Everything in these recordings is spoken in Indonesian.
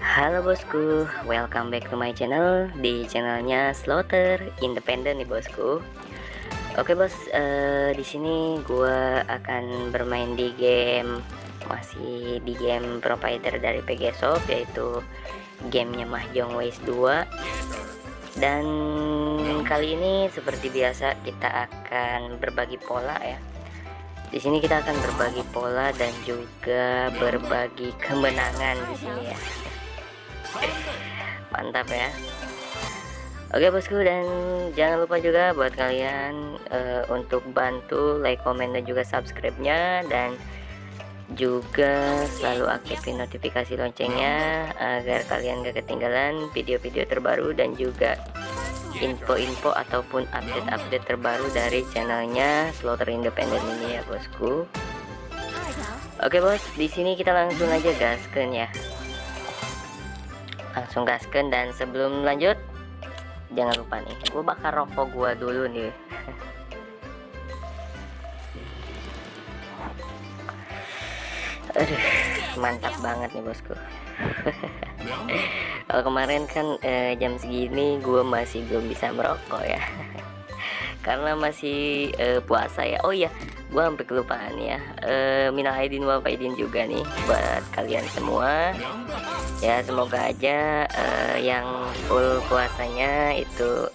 Halo bosku, welcome back to my channel. Di channelnya Slaughter Independent nih bosku. Oke bos, uh, di sini gua akan bermain di game masih di game provider dari PG Shop yaitu gamenya Mahjong Ways 2 dan kali ini seperti biasa kita akan berbagi pola ya di sini kita akan berbagi pola dan juga berbagi kemenangan di sini ya. Mantap ya. Oke bosku dan jangan lupa juga buat kalian uh, untuk bantu like, komen dan juga subscribe-nya dan juga selalu aktifin notifikasi loncengnya agar kalian gak ketinggalan video-video terbaru dan juga info-info ataupun update-update terbaru dari channelnya Slaughter Independent ini ya bosku. Oke bos, di sini kita langsung aja gasken ya. Langsung gasken dan sebelum lanjut, jangan lupa nih, gue bakar rokok gue dulu nih. Aduh, mantap banget nih bosku. kalau kemarin kan eh, jam segini gue masih belum bisa merokok ya. Karena masih eh, puasa ya. Oh iya gue sampai kelupaan ya. Eh, minal aidin wal faidin juga nih buat kalian semua. Ya semoga aja eh, yang full puasanya itu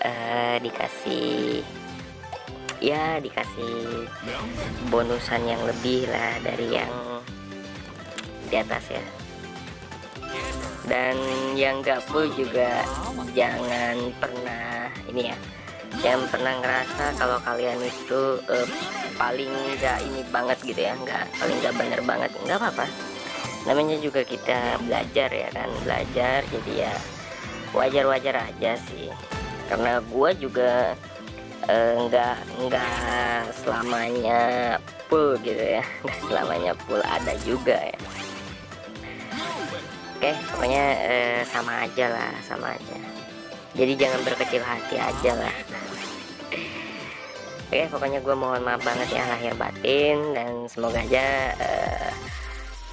eh, dikasih ya dikasih bonusan yang lebih lah dari yang di atas ya. Dan yang gak full juga jangan pernah ini ya jangan pernah ngerasa kalau kalian itu uh, paling gak ini banget gitu ya nggak paling gak bener banget nggak apa-apa. Namanya juga kita belajar ya kan belajar jadi ya wajar-wajar aja sih. Karena gua juga uh, nggak nggak selamanya full gitu ya nggak selamanya full ada juga ya Oke pokoknya eh, sama aja lah sama aja. Jadi jangan berkecil hati aja lah. Oke pokoknya gue mohon maaf banget ya lahir batin dan semoga aja uh,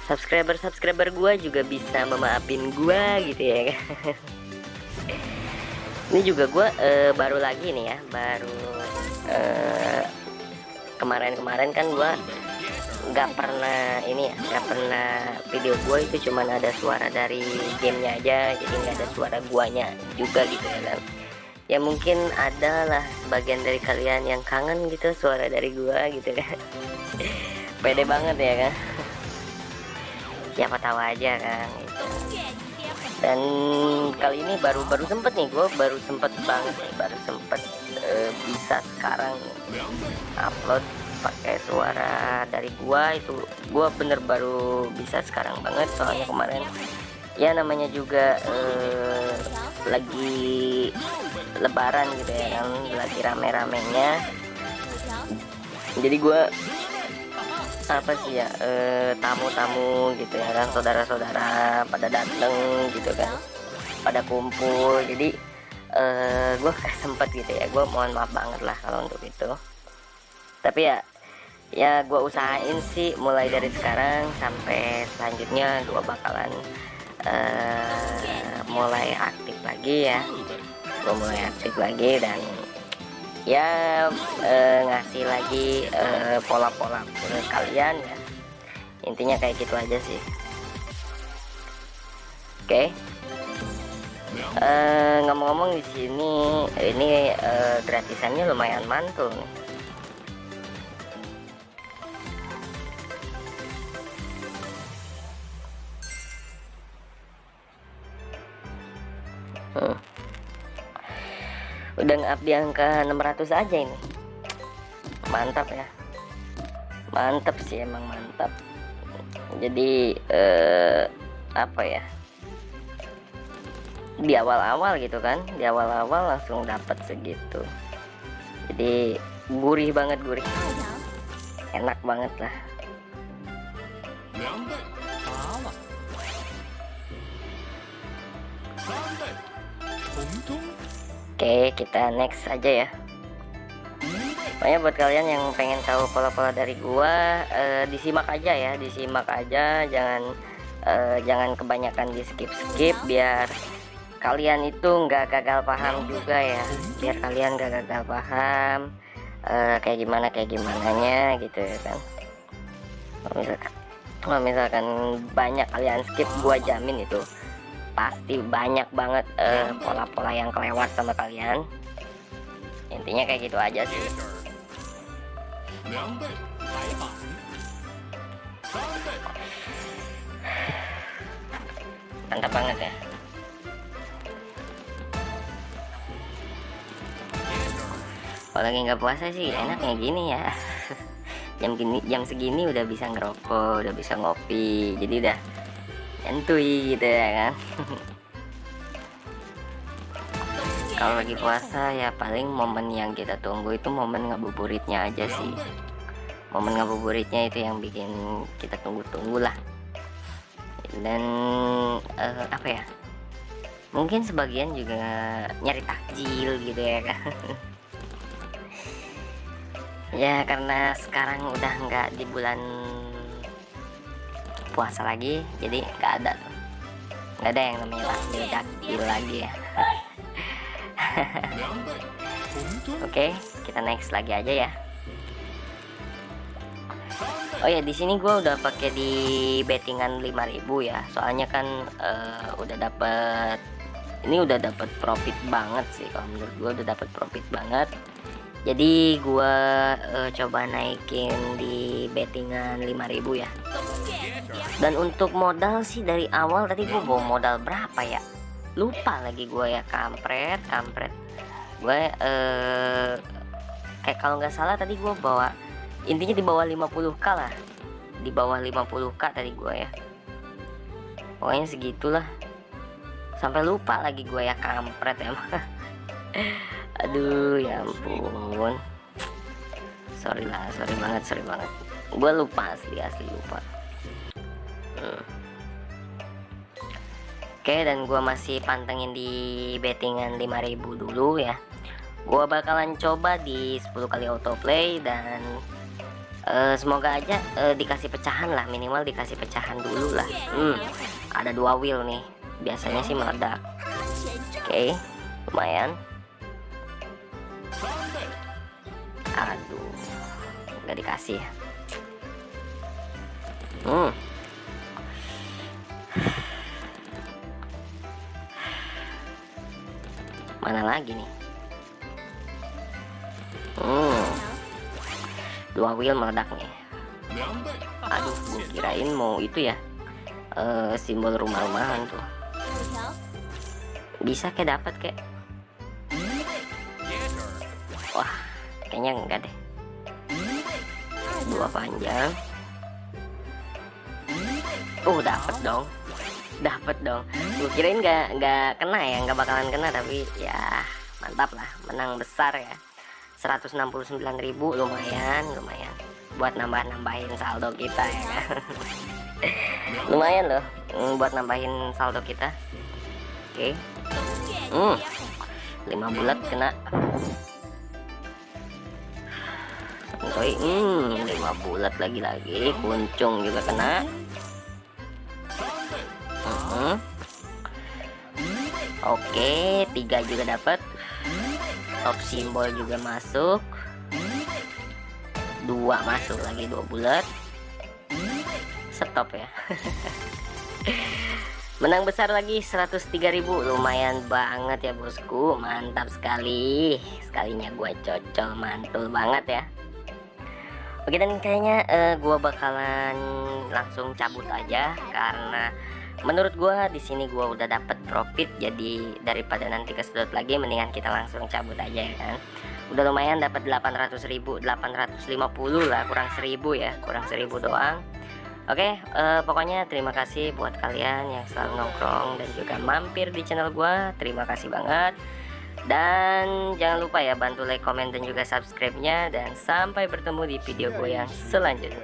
subscriber subscriber gue juga bisa memaafin gue gitu ya. Ini juga gue uh, baru lagi nih ya baru eh, kemarin-kemarin uh, kan gue nggak pernah ini ya nggak pernah video gue itu cuman ada suara dari gamenya aja jadi nggak ada suara guanya juga gitu ya kan ya mungkin ada lah sebagian dari kalian yang kangen gitu suara dari gua gitu kan pede banget ya kan siapa tahu aja kan gitu. dan kali ini baru baru sempet nih gue baru sempet banget nih baru sempet uh, bisa sekarang upload pakai suara dari gua itu. Gua bener baru bisa sekarang banget soalnya kemarin ya namanya juga eh, lagi lebaran gitu ya kan lagi rame-ramenya. Jadi gua apa sih ya eh, tamu-tamu gitu ya kan saudara-saudara pada dateng gitu kan pada kumpul. Jadi eh, gue sempet gitu ya gue mohon maaf banget lah kalau untuk itu tapi ya ya gue usahain sih mulai dari sekarang sampai selanjutnya gue bakalan uh, mulai aktif lagi ya. Gue mulai aktif lagi dan ya uh, ngasih lagi eh, pola-pola uh, kalian ya. Intinya kayak gitu aja sih. Oke. Okay. uh, ngomong-ngomong di sini ini uh, gratisannya lumayan mantul nih udah nge-up di angka 600 aja ini. Mantap ya. Mantap sih emang mantap. Jadi eh, apa ya? Di awal-awal gitu kan di awal-awal langsung dapat segitu. Jadi gurih banget gurih. Enak banget lah Oke kita next aja ya. Pokoknya buat kalian yang pengen tahu pola-pola dari gua eh, disimak aja ya disimak aja. Jangan uh, jangan kebanyakan di skip skip biar kalian itu nggak gagal paham juga ya. Biar kalian nggak gagal paham uh, kayak gimana kayak gimana nya gitu ya kan. Kalau misalkan misalkan banyak kalian skip gua jamin itu pasti banyak banget pola-pola uh, yang kelewat sama kalian. Intinya kayak gitu aja sih. Mantap banget ya. Kalau lagi nggak puasa sih enaknya gini ya. Jam gini jam segini udah bisa ngerokok udah bisa ngopi. Jadi udah nyantui gitu ya kan? Kalau lagi puasa ya paling momen yang kita tunggu itu momen ngabuburitnya aja sih. Momen ngabuburitnya itu yang bikin kita tunggu-tunggu lah. Dan uh, apa ya? Mungkin sebagian juga nyari takjil gitu ya kan? Ya karena sekarang udah nggak di bulan puasa lagi jadi nggak ada tuh. Nggak ada yang namanya takjil takjil lagi ya. Oke okay, kita next lagi aja ya. Oh ya di sini gue udah pakai di bettingan 5000 ya. Soalnya kan uh, udah dapet ini udah dapet profit banget sih kalau menurut gue udah dapet profit banget jadi gua uh, coba naikin di bettingan 5000 ya. Dan untuk modal sih dari awal tadi gua bawa modal berapa ya? Lupa lagi gua ya kampret kampret. Gue uh, kayak kalau nggak salah tadi gua bawa intinya di bawah 50k lah. Di bawah 50k tadi gua ya. Pokoknya segitulah. Sampai lupa lagi gue ya kampret emang aduh ya ampun. Sorry lah sorry banget sorry banget. Gue lupa asli asli lupa. Hmm. oke dan gue masih pantengin di bettingan 5000 dulu ya. Gue bakalan coba di 10 kali autoplay dan uh, semoga aja uh, dikasih pecahan lah. Minimal dikasih pecahan dulu lah. Hmm, ada dua wheel nih. Biasanya sih meledak. Oke okay, lumayan aduh nggak dikasih hmm. Mana lagi nih? Hmm. Dua wheel meledak nih. Aduh gue kirain mau itu ya uh, simbol rumah-rumahan tuh. Bisa kayak dapat kayak kayaknya enggak deh. Dua panjang. Uh dapet dong. Dapet dong. Gue kirain nggak nggak kena ya nggak bakalan kena tapi ya mantap lah. Menang besar ya. 169.000 lumayan lumayan. Buat nambah-nambahin saldo kita ya. Lumayan loh mm, buat nambahin saldo kita. Oke. Okay. hmm 5 bulat kena santuy hmm lima bulat lagi-lagi kuncung juga kena. Uh oke tiga juga dapat. Top simbol juga masuk. Dua masuk lagi dua bulat. Stop ya. Menang besar lagi 103.000 lumayan banget ya bosku. Mantap sekali. Sekalinya gue cocol mantul banget ya Oke dan kayaknya uh, gua bakalan langsung cabut aja karena menurut gua di sini gua udah dapet profit. Jadi daripada nanti kesedot lagi mendingan kita langsung cabut aja ya kan? Udah lumayan dapat 800.000 850 lah kurang 1000 ya kurang 1000 doang. Oke uh, pokoknya terima kasih buat kalian yang selalu nongkrong dan juga mampir di channel gua. Terima kasih banget dan jangan lupa ya bantu like, komen, dan juga subscribe-nya. Dan sampai bertemu di video gue yang selanjutnya.